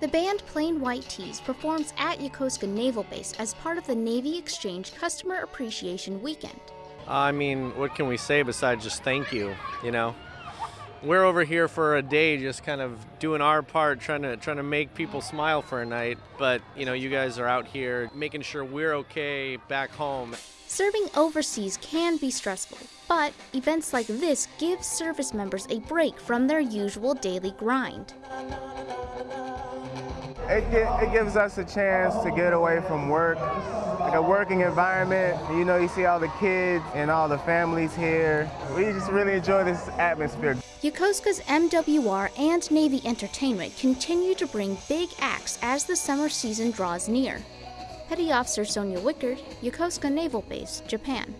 The band Plain White T's performs at Yokosuka Naval Base as part of the Navy Exchange Customer Appreciation Weekend. I mean, what can we say besides just thank you, you know? We're over here for a day just kind of doing our part trying to trying to make people smile for a night, but you know, you guys are out here making sure we're okay back home. Serving overseas can be stressful, but events like this give service members a break from their usual daily grind. It, it gives us a chance to get away from work, like a working environment. You know, you see all the kids and all the families here. We just really enjoy this atmosphere. Yokosuka's MWR and Navy Entertainment continue to bring big acts as the summer season draws near. Petty Officer Sonia Wickard, Yokosuka Naval Base, Japan.